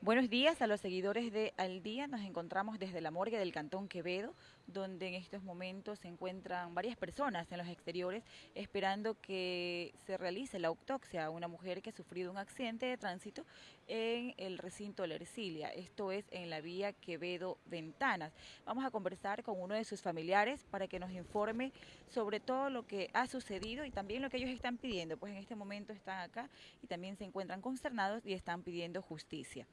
Buenos días a los seguidores de Al Día. Nos encontramos desde la morgue del Cantón Quevedo, donde en estos momentos se encuentran varias personas en los exteriores esperando que se realice la autopsia a una mujer que ha sufrido un accidente de tránsito en el recinto de la Ercilia, esto es en la vía Quevedo-Ventanas. Vamos a conversar con uno de sus familiares para que nos informe sobre todo lo que ha sucedido y también lo que ellos están pidiendo, pues en este momento están acá y también se encuentran consternados y están pidiendo justicia.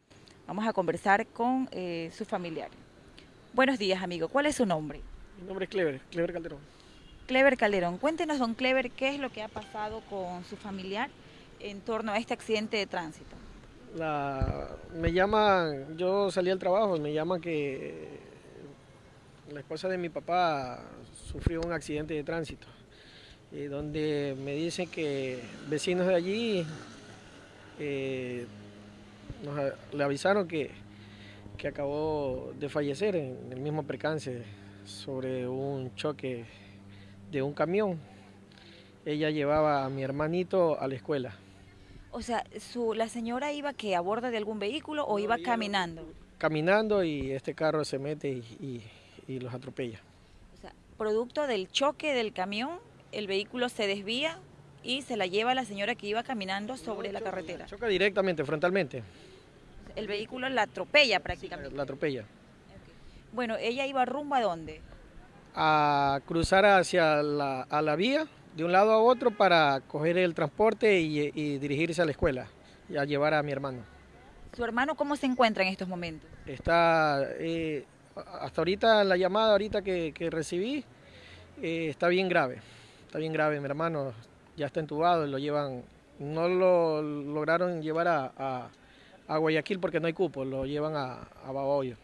Vamos a conversar con eh, su familiar. Buenos días, amigo. ¿Cuál es su nombre? Mi nombre es Clever, Clever Calderón. Clever Calderón. Cuéntenos, don Clever, qué es lo que ha pasado con su familiar en torno a este accidente de tránsito. me llaman, yo salí al trabajo me llaman que la esposa de mi papá sufrió un accidente de tránsito, y donde me dicen que vecinos de allí eh, le avisaron que, que acabó de fallecer en el mismo percance sobre un choque de un camión. Ella llevaba a mi hermanito a la escuela. O sea, su, ¿la señora iba que a bordo de algún vehículo o iba caminando? Caminando y este carro se mete y, y, los atropella. O sea, producto del choque del camión, el vehículo se desvía y se la lleva la señora que iba caminando sobre la carretera. Choca directamente, frontalmente. El vehículo la atropella prácticamente. la atropella. Bueno, ¿ella iba rumbo a dónde? A cruzar hacia la, a la vía, de un lado a otro, para coger el transporte y, dirigirse a la escuela y a llevar a mi hermano. ¿Su hermano cómo se encuentra en estos momentos? Está, eh, hasta ahorita, la llamada ahorita que, recibí, eh, está bien grave. Está bien grave, mi hermano ya está entubado, lo llevan, no lo lograron llevar a a Guayaquil porque no hay cupo, lo llevan a, a Babahoyo.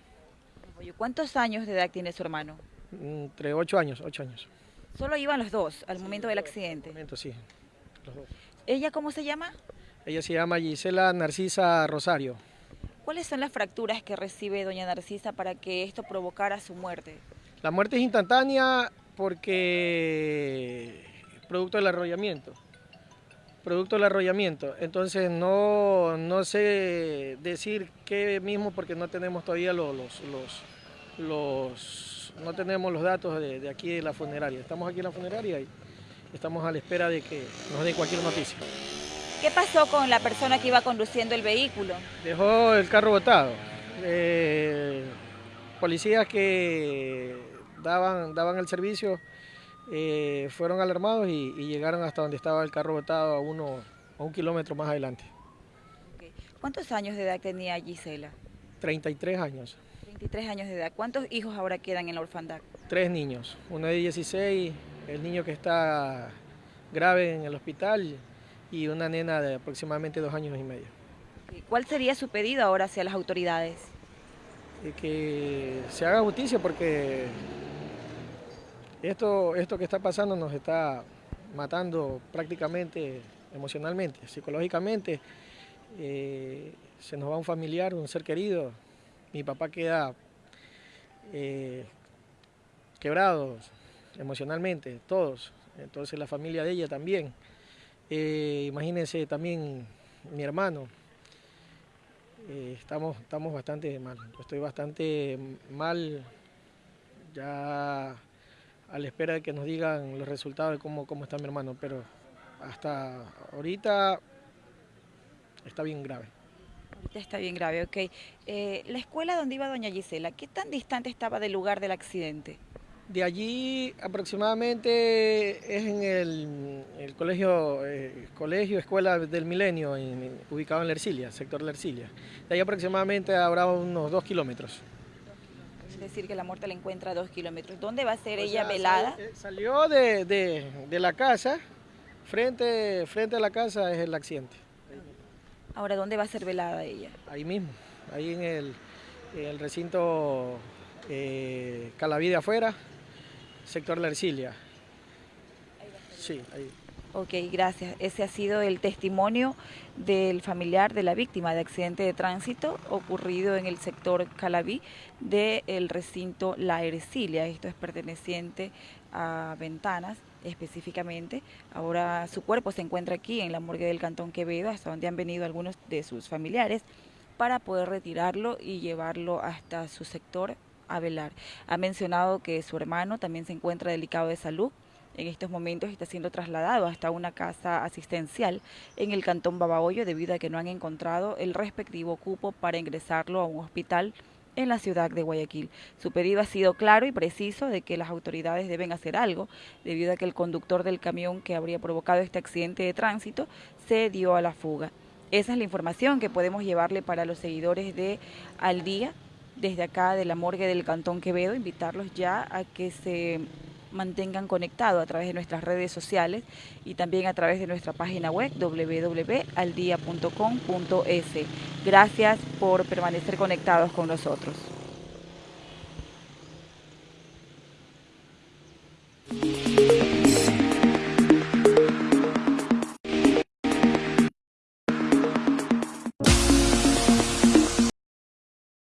¿Cuántos años de edad tiene su hermano? Entre ocho años, ocho años. ¿Solo iban los dos al momento del accidente? Al momento, sí, los dos. ¿Ella cómo se llama? Ella se llama Gisela Narcisa Rosario. ¿Cuáles son las fracturas que recibe doña Narcisa para que esto provocara su muerte? La muerte es instantánea porque producto del arrollamiento producto del arrollamiento. Entonces no, no sé decir qué mismo porque no tenemos todavía los, los, los, no tenemos los datos de, aquí de la funeraria. Estamos aquí en la funeraria y estamos a la espera de que nos den cualquier noticia. ¿Qué pasó con la persona que iba conduciendo el vehículo? Dejó el carro botado. Eh, policías que daban, daban el servicio eh, fueron alarmados y, llegaron hasta donde estaba el carro botado a, uno, a un kilómetro más adelante. ¿Cuántos años de edad tenía Gisela? 33 años. 33 años de edad. ¿Cuántos hijos ahora quedan en la orfandad? Tres niños, uno de 16, el niño que está grave en el hospital y una nena de aproximadamente dos años y medio. ¿Cuál sería su pedido ahora hacia las autoridades? que se haga justicia porque esto, esto que está pasando nos está matando prácticamente emocionalmente, psicológicamente. Eh, se nos va un familiar, un ser querido. Mi papá queda eh, quebrado emocionalmente, todos. Entonces la familia de ella también. Eh, imagínense también mi hermano. estamos, estamos bastante mal. estoy bastante mal. Ya a la espera de que nos digan los resultados de cómo, cómo está mi hermano, pero hasta ahorita está bien grave. Ahorita está bien grave, ok. Eh, la escuela donde iba doña Gisela, ¿qué tan distante estaba del lugar del accidente? De allí aproximadamente es en el, colegio, eh, colegio, escuela del milenio, ubicado en la Ercilia, sector la Ercilia. De ahí aproximadamente habrá unos dos kilómetros decir que la muerte la encuentra a dos kilómetros. ¿Dónde va a ser ella velada? Eh, salió de, la casa, frente, frente a la casa es el accidente. Ahora, ¿dónde va a ser velada ella? Ahí mismo, ahí en el, recinto eh, Calaví de afuera, sector La Ercilia. Sí, ahí. Ok, gracias. Ese ha sido el testimonio del familiar de la víctima de accidente de tránsito ocurrido en el sector Calaví del recinto La Ercilia. Esto es perteneciente a Ventanas específicamente. Ahora su cuerpo se encuentra aquí en la morgue del Cantón Quevedo, hasta donde han venido algunos de sus familiares para poder retirarlo y llevarlo hasta su sector a velar. Ha mencionado que su hermano también se encuentra delicado de salud. En estos momentos está siendo trasladado hasta una casa asistencial en el cantón Babahoyo debido a que no han encontrado el respectivo cupo para ingresarlo a un hospital en la ciudad de Guayaquil. Su pedido ha sido claro y preciso de que las autoridades deben hacer algo, debido a que el conductor del camión que habría provocado este accidente de tránsito se dio a la fuga. Esa es la información que podemos llevarle para los seguidores de Al Día, desde acá de la morgue del Cantón Quevedo, invitarlos ya a que se mantengan conectados a través de nuestras redes sociales y también a través de nuestra página web www.aldia.com.es. Gracias por permanecer conectados con nosotros.